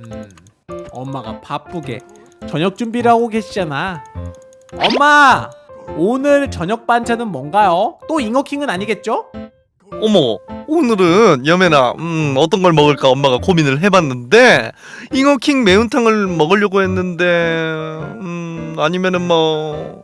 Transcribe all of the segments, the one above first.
음, 엄마가 바쁘게 저녁 준비를 하고 계시잖아. 엄마, 오늘 저녁 반찬은 뭔가요? 또 잉어킹은 아니겠죠? 어머 오늘은 여매나 음 어떤 걸 먹을까 엄마가 고민을 해봤는데 잉어킹 매운탕을 먹으려고 했는데 음 아니면은 뭐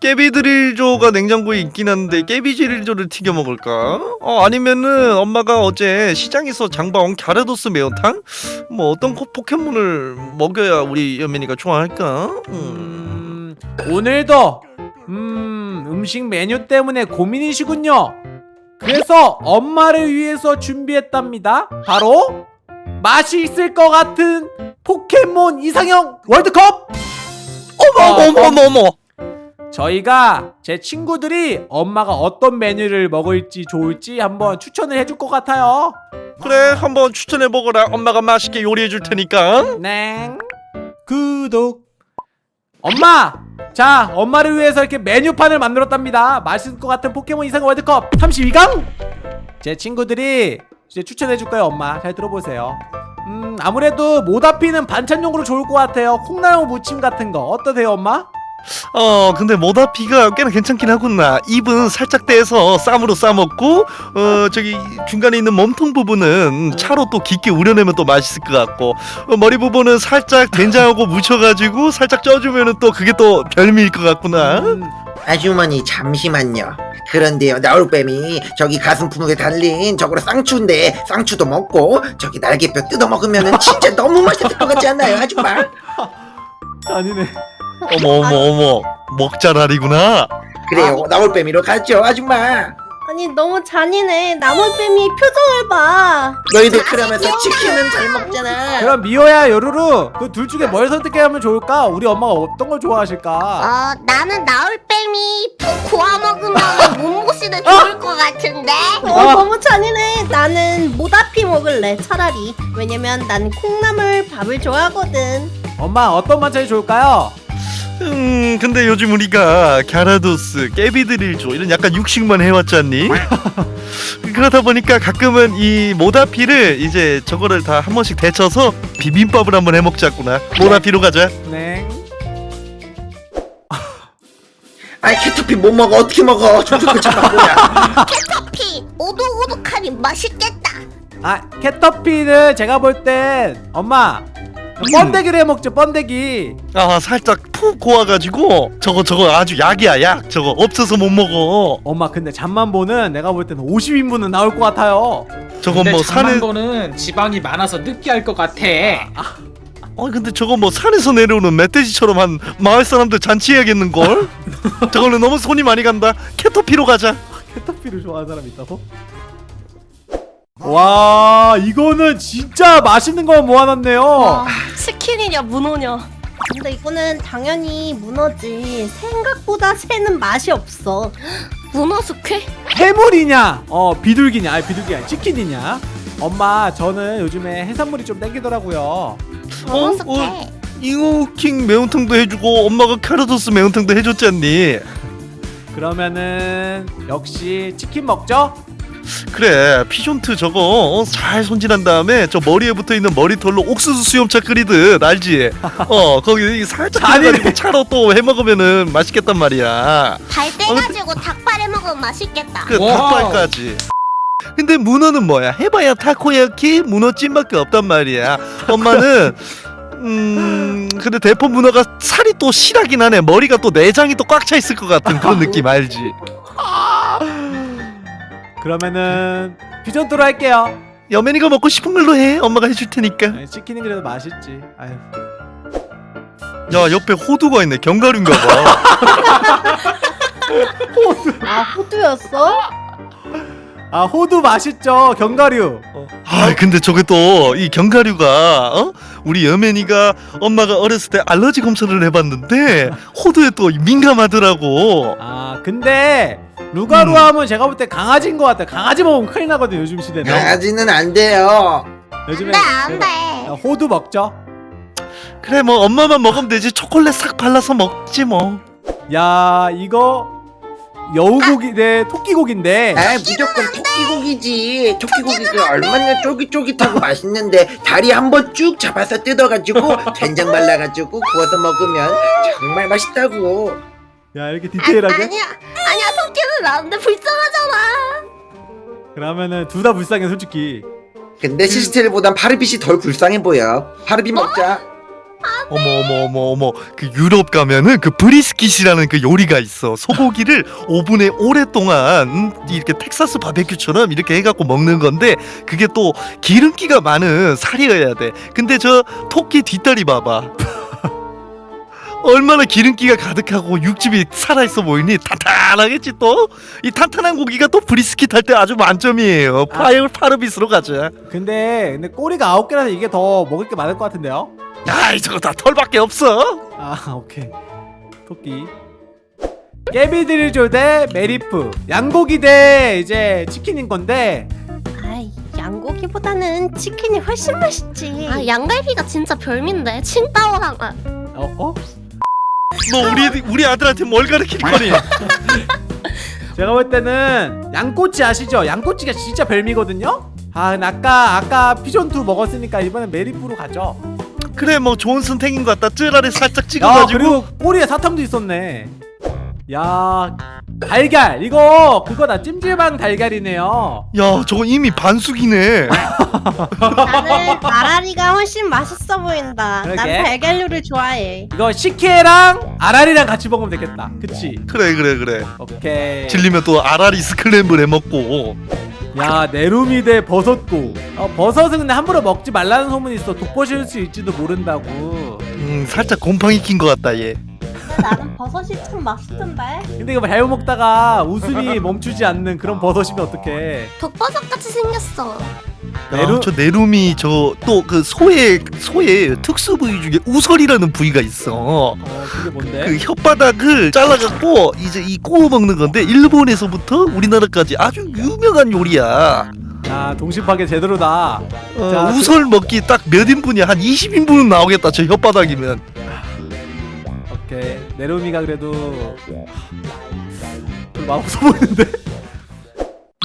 깨비드릴조가 냉장고에 있긴 한데 깨비드릴조를 튀겨 먹을까 어 아니면은 엄마가 어제 시장에서 장봐온 갸르도스 매운탕 뭐 어떤 코- 포켓몬을 먹여야 우리 여매니가 좋아할까 음. 음, 오늘도 음, 음식 메뉴 때문에 고민이시군요. 그래서 엄마를 위해서 준비했답니다. 바로 맛이 있을 것 같은 포켓몬 이상형 월드컵! 어머 어머 어머 어머 저희가 제 친구들이 엄마가 어떤 메뉴를 먹을지 좋을지 한번 추천을 해줄 것 같아요. 그래 한번 추천해 먹어라 엄마가 맛있게 요리해 줄 테니까 네. 구독. 엄마! 자, 엄마를 위해서 이렇게 메뉴판을 만들었답니다. 맛있을 것 같은 포켓몬 이상 월드컵 32강! 제 친구들이 이제 추천해줄 거예요, 엄마. 잘 들어보세요. 음, 아무래도 모다피는 반찬용으로 좋을 것 같아요. 콩나물 무침 같은 거. 어떠세요, 엄마? 어 근데 모다피가 꽤나 괜찮긴 하구나 입은 살짝 떼서 쌈으로 싸먹고 어 저기 중간에 있는 몸통 부분은 차로 또 깊게 우려내면 또 맛있을 것 같고 어, 머리 부분은 살짝 된장하고 묻혀가지고 살짝 쪄주면은 또 그게 또 별미일 것 같구나 음, 아주머니 잠시만요. 그런데요 나올뱀이 저기 가슴 품목에 달린 저거로 쌍추인데 쌍추도 먹고 저기 날개뼈 뜯어 먹으면 은 진짜 너무 맛있을 것 같지 않나요 아줌마? 아니네. 어머 어머 어머 먹자랄이구나 그래요 나올뱀이로 가죠 아줌마. 아니 너무 잔인해 나물뱀이 표정을 봐 너희들 그러면서 치킨은 잘 먹잖아. 그럼 미호야, 요루루, 그 둘 중에 뭘 선택하면 좋을까? 우리 엄마가 어떤 걸 좋아하실까? 어, 나는 나올뱀이 푹 구워 먹으면 몸보시도 좋을 것 같은데. 어, 아. 너무 잔인해 나는 모다피 먹을래 차라리 왜냐면 난 콩나물 밥을 좋아하거든 엄마, 어떤 반찬이 좋을까요? 음 근데 요즘 우리가 갸라도스 깨비드릴조 이런 약간 육식만 해왔잖니? 그러다 보니까 가끔은 이 모다피를 이제 저거를 다 한 번씩 데쳐서 비빔밥을 한번 해먹자꾸나. 모다피로 가자. 네. 아이 캐터피 못 먹어. 어떻게 먹어? 저쪽도 잠깐 뭐야? 캐터피! 오독오독하니 맛있겠다. 아 캐터피는 제가 볼 땐 엄마 번데기를 해 먹죠 번데기. 아 살짝 푹 고와가지고 저거 저거 아주 약이야 약. 저거 없어서 못 먹어. 엄마 근데 잠만 보는 내가 볼 때는 50인분은 나올 것 같아요. 저건 근데 뭐 산에 장만보는 지방이 많아서 느끼할 것 같아. 어 근데 저거 뭐 산에서 내려오는 멧돼지처럼 한 마을 사람들 잔치해야겠는걸? 저거는 너무 손이 많이 간다. 캐터피로 가자. 캐터피를 좋아하는 사람 있다고? 와 이거는 진짜 맛있는 거 모아놨네요. 치킨이냐 문어냐 근데 이거는 당연히 문어지 생각보다 새는 맛이 없어 문어 숙회? 해물이냐 어 비둘기냐 아니 비둘기 아니 치킨이냐 엄마 저는 요즘에 해산물이 좀 땡기더라고요 문어 어? 숙회. 어? 잉어킹 매운탕도 해주고 엄마가 카르도스 매운탕도 해줬잖니 그러면은 역시 치킨 먹죠? 그래 피존트 저거 어, 잘 손질한 다음에 저 머리에 붙어있는 머리털로 옥수수 수염차 끓이듯 알지? 어 거기 살짝. 해가지고 차로 또 해먹으면은 맛있겠단 말이야 발 떼가지고 닭발에 먹으면 맛있겠다. 그 와. 닭발까지 근데 문어는 뭐야 해봐야 타코야키 문어찜밖에 없단 말이야 엄마는 음 근데 대포 문어가 살이 또 실하긴 하네 머리가 또 내장이 또 꽉 차 있을 것 같은 그런 느낌 알지 그러면은 비전토로 할게요. 여맨이가 먹고 싶은 걸로 해. 엄마가 해줄 테니까. 아니, 치킨은 그래도 맛있지. 아유. 야 옆에 호두가 있네. 견과류인가 봐. 아 호두였어? 아 호두 맛있죠. 견과류. 아 근데 저게 또 이 견과류가 어? 우리 여맨이가 엄마가 어렸을 때 알러지 검사를 해봤는데 호두에 또 민감하더라고 아 근데 루가루 음. 하면 제가 볼 때 강아지인 것 같아요 강아지 먹으면 큰일 나거든요 요즘 시대는 강아지는 안 돼요. 요즘에 안 돼 안돼. 야, 호두 먹죠 그래 뭐 엄마만 먹으면 되지 초콜릿 싹 발라서 먹지 뭐 야 이거 여우고기 대 토끼고기인데. 아 무조건 토끼고기지. 토끼고기가 얼마나 쫄깃쫄깃하고 맛있는데 다리 한번 쭉 잡아서 뜯어가지고 된장 말라가지고 구워서 먹으면 정말 맛있다고. 야 이렇게 아, 디테일하게? 아 니야. 아니야 토끼는 나는데 불쌍하잖아. 그러면은 둘 다 불쌍해 솔직히. 근데 식스테일보단 파르빗이 덜 불쌍해 보여. 파르빗 먹자. 어 머 어머 어머 어머. 그 유럽 가면은 그 brisket이라는 그 요리가 있어. 소고기를 오븐에 오랫동안 음, 이렇게 텍사스 바베큐처럼 이렇게 해갖고 먹는 건데 그게 또 기름기가 많은 살이어야 돼. 근데 저 토끼 뒷다리 봐봐 얼마나 기름기가 가득하고 육즙이 살아있어 보이니 탄탄하겠지 또? 이 탄탄한 고기가 또 brisket 할 때 아주 만점이에요. 파이어 파르빗으로 가자. 근데 근데 꼬리가 아홉 개라서 이게 더 먹을 게 많을 것 같은데요? 아이 저거 다 털밖에 없어. 아 오케이. 토끼. 깨비드릴조 대 메리프. 양고기 대 이제 치킨인 건데. 아이 양고기보다는 치킨이 훨씬 맛있지. 아 양갈비가 진짜 별미인데. 칭따오랑 아, 어? 어? 너 우리 우리 아들한테 뭘 가르칠 거니? 제가 볼 때는 양꼬치 아시죠? 양꼬치가 진짜 별미거든요? 아 아까 아까 피존2 먹었으니까 이번엔 메리프로 가죠. 그래 뭐 좋은 선택인 것 같다. 쯔라를 살짝 야 찍어가지고. 그리고 꼬리에 사탕도 있었네. 야 달걀 이거 그거다. 찜질방 달걀이네요. 야 저거 이미 반숙이네. 나는 아라리가 훨씬 맛있어 보인다. 난 그러게. 달걀류를 좋아해. 이거 식혜랑 아라리랑 같이 먹으면 되겠다. 그치? 그래 그래 그래. 오케이. 질리면 또 아라리 스크램블 해 먹고. 야 내루미 대 버섯고 어, 버섯은 근데 함부로 먹지 말라는 소문이 있어. 독버실 수 있지도 모른다고. 음 살짝 곰팡이 낀 것 같다 얘 나는 버섯이 참 맛있던데. 근데 이거 잘못 먹다가 웃음이 멈추지 않는 그런 버섯이면 어떡해? 독버섯 같이 생겼어. 내루- 야, 저 내룸이 저 또 그 소의 소의 특수 부위 중에 우설이라는 부위가 있어. 어 그게 뭔데? 그 혓바닥을 잘라갖고 이제 이 구워 먹는 건데 일본에서부터 우리나라까지 아주 유명한 요리야. 야 동심파괴 제대로다. 어, 자, 그- 우설 먹기 딱 몇 인분이 한 20인분은 나오겠다 저 혓바닥이면 오케이 내루미가 그래도 좀 맛없어 보이는데?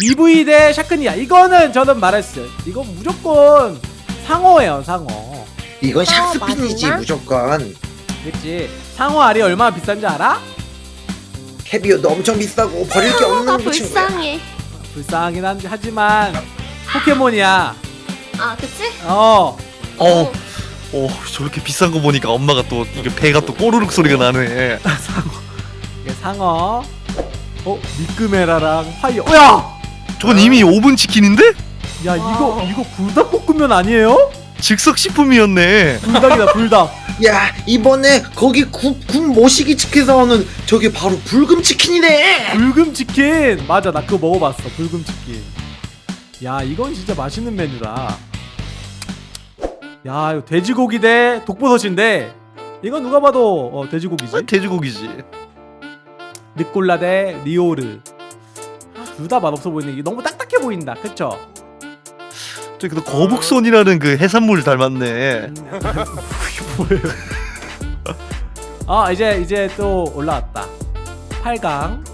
EV 대 샤크니아 이거는 저는 말했어요 이거 무조건 상어예요 상어 이건 어, 샥스핀이지 맞나? 무조건 그치? 상어 알이 얼마나 비싼지 알아? 캐비어도 엄청 비싸고 버릴 게 없는 친구야 불쌍해 불쌍하긴 하지만 포켓몬이야 아 그치? 어 어, 어 저렇게 비싼 거 보니까 엄마가 또 이게 배가 또 꼬르륵 소리가 나네. 이게 상어. 어? 미끄메라랑 파이어. 어, 야! 저건 이미 오븐 치킨인데? 야 이거 이거 불닭볶음면 아니에요? 즉석 식품이었네. 불닭이다 불닭. 야 이번에 거기 국, 국 모시기 치킨 사오는 저게 바로 불금 치킨이네. 불금 치킨. 맞아 나 그거 먹어봤어 불금 치킨. 야 이건 진짜 맛있는 메뉴다 야 이거 돼지고기 대 독버섯인데 이건 누가 봐도 어, 돼지고기지? 아, 돼지고기지. 르꼴라 대 리오르. 둘다 맛없어 보이네. 이게 너무 딱딱해 보인다. 그쵸? 저기 또 거북손이라는 그 해산물 닮았네. 음, 이게 뭐예요? 아 이제 이제 또 올라왔다. 8강.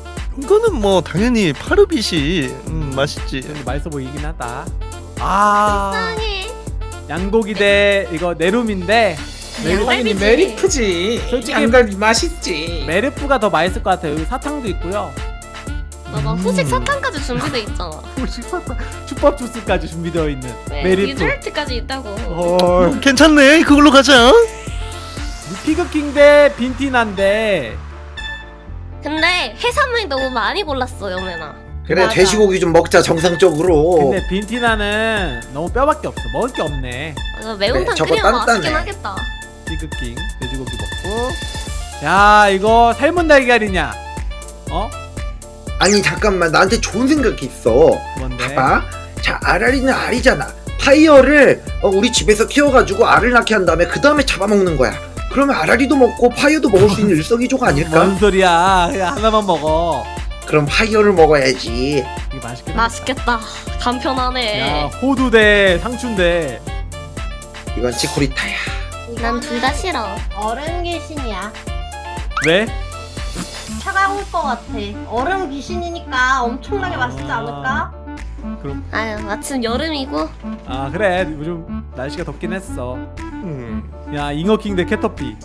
이거는 뭐 당연히 파르빗이 음, 맛있지. 맛있어 보이긴 하다. 아. 불쌍해 양고기 대 이거 내룸인데 당연히 양갈비지. 메리프지. 솔직히- 양갈비 맛있지. 메리프가 더 맛있을 것 같아요. 여기 사탕도 있고요. 봐봐 음. 후식 사탕까지 준비돼 있잖아. 후식 사탕 슈퍼 주스까지 준비되어 있는 네, 메리프 디저트까지 있다고. 헐. 괜찮네. 그걸로 가자. 피그킹 대 빈티난데. 근데 해산물이 너무 많이 골랐어 여매나 그래 맞아. 돼지고기 좀 먹자 정상적으로. 근데 빈티나는 너무 뼈밖에 없어. 먹을 게 없네. 아, 매운탕 네, 저거 끓이면 맛있긴 단단해. 하겠다. 피그킹 돼지고기 먹고. 야 이거 삶은 달걀이냐? 어? 아니 잠깐만. 나한테 좋은 생각이 있어. 뭔데? 봐봐. 자 아라리는 알이잖아. 파이어를 어, 우리 집에서 키워가지고 알을 낳게 한 다음에 그 다음에 잡아먹는 거야. 그러면 아라리도 먹고 파이어도 먹을 수 있는 일석이조가 아닐까? 뭔 소리야. 그냥 하나만 먹어 그럼 파이어를 먹어야지. 이게 맛있겠다. 맛있겠다. 간편하네. 야 호두 대 상추인데 이건 치코리타야. 난 둘 다 싫어. 얼음 귀신이야. 왜? 차가울 것 같아. 얼음 귀신이니까 엄청나게 맛있지 않을까? 그럼. 아유 마침 여름이고. 아 그래. 요즘 날씨가 덥긴 했어. 음. 야 잉어킹 대 캐터피.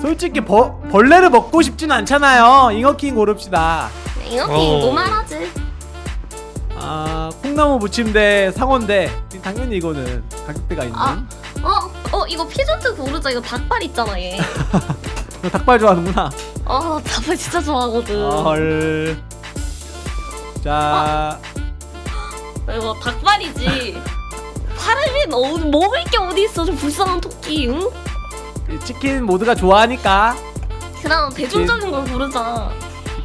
솔직히 버, 벌레를 먹고 싶진 않잖아요. 잉어킹 고릅시다 이렇게 어. normal하지. 아 콩나무 무침 대 상어인데. 당연히 이거는 가격대가 있는. 아. 어? 어 이거 피죤투 고르자. 이거 닭발 있잖아 얘. 너 닭발 좋아하는구나. 어, 닭발 진짜 좋아하거든. 헐. 자, 이거 닭발이지. 사람이 너무 먹을 게 어디 있어? 좀 불쌍한 토끼 응? 이 치킨 모두가 좋아하니까. 그럼 대중적인 걸 고르자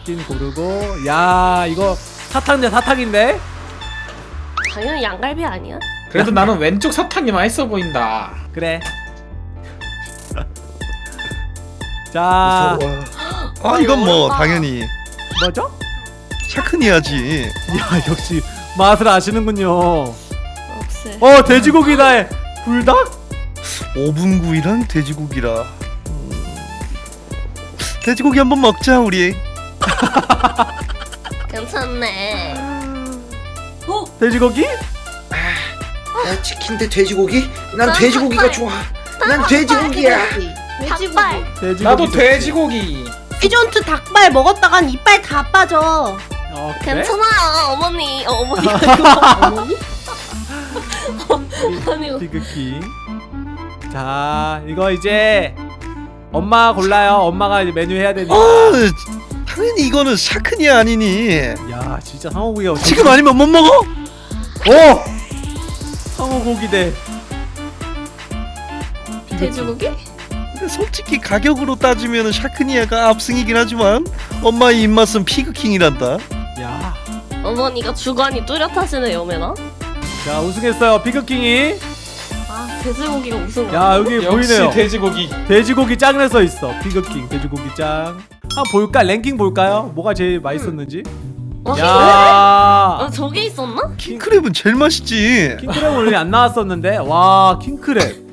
치킨 고르고 야 이거 사탕 대 사탕인데 당연히 양갈비 아니야? 그래도 나는 왼쪽 사탕이 맛있어 보인다. 그래. 자, 아 이건 뭐. 당연히 뭐죠? 샤크니야지. 야 역시 맛을 아시는군요. 어 없애 돼지고기다. 불닭? 오븐구이랑 돼지고기라. 음. 돼지고기 한번 먹자 우리. 괜찮네 돼지고기? 야 치킨 대 돼지고기? 난난 돼지고기가 닭발. 좋아 난 돼지고기야 돼지고기. 닭발 돼지고기. 나도 좋지. 돼지고기. 피존트 닭발 먹었다간 이빨 다 빠져. 어 그래? 괜찮아 어머니 어, 어머니 어 머니? 어머니 비그킹. 자 이거 이제 엄마 골라요. 엄마가 이제 메뉴 해야 되니. 아 당연히 이거는 샤크니야 아니니. 야 진짜 상어고기가 지금 아니면 못 먹어? 오! 상어고기 대. 돼지고기? 근데 솔직히 가격으로 따지면 샤크니아가 압승이긴 하지만 엄마의 입맛은 피그킹이란다. 야, 어머니가 주관이 뚜렷하시네 여매나 자 우승했어요 비그킹이. 아 돼지고기가 우승 야 여기 역시 보이네요. 돼지고기. 돼지고기 써 있어. 비그킹 돼지고기 짱. 한번 볼까? 랭킹 볼까요? 뭐가 제일 맛있었는지? 와, 야, 어, 저게 있었나? 킹크랩은 제일 맛있지. 킹크랩 오늘 안 나왔었는데 와 킹크랩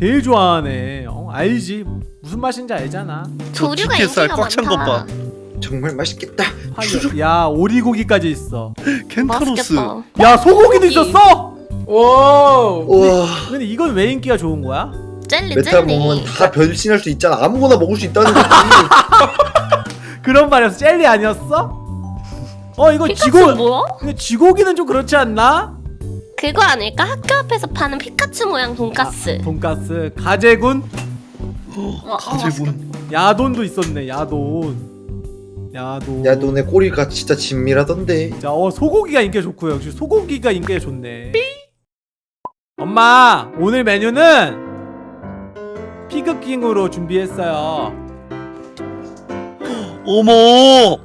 제일 좋아하네. 어, 알지? 무슨 맛인지 알잖아. 조류가 인기가 꽉찬것 많다 봐. 정말 맛있겠다 파이어. 야 오리고기까지 있어. 켄타로스. 맛있겠다 야 소고기도 있었어. 오. 우와 근데 이건 왜 인기가 좋은 거야? 젤리 메타 젤리 먹으면 다 변신할 수 있잖아. 아무거나 먹을 수 있다는 거지. 그런 말이었어. 젤리 아니었어? 어 이거 피카츄 지고 뭐야? 근데 쥐고기는 좀 그렇지 않나? 그거 아닐까? 학교 앞에서 파는 피카츄 모양 돈까스. 돈가스. 가재군? 어, 어, 가재군. 야돈도 있었네 야돈. 야돈. 야 너네 꼬리가 진짜 진밀하던데. 자, 어 소고기가 인기가 좋고요. 역시 소고기가 인기가 좋네. 엄마 오늘 메뉴는 피그킹으로 준비했어요 어머.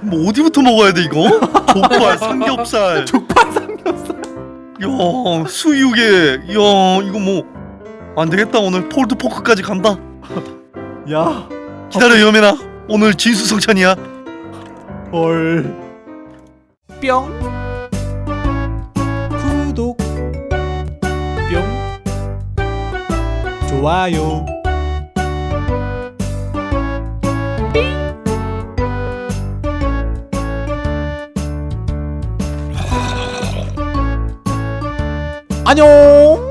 뭐 어디부터 먹어야 돼 이거? 족발, 삼겹살, 족발 삼겹살 야 수육에, 야 이거 뭐 안 되겠다 오늘 폴드 포크까지 간다. 야 기다려 여매나 오늘 진수성찬이야. 헐. 뿅. 좋아요. 안녕.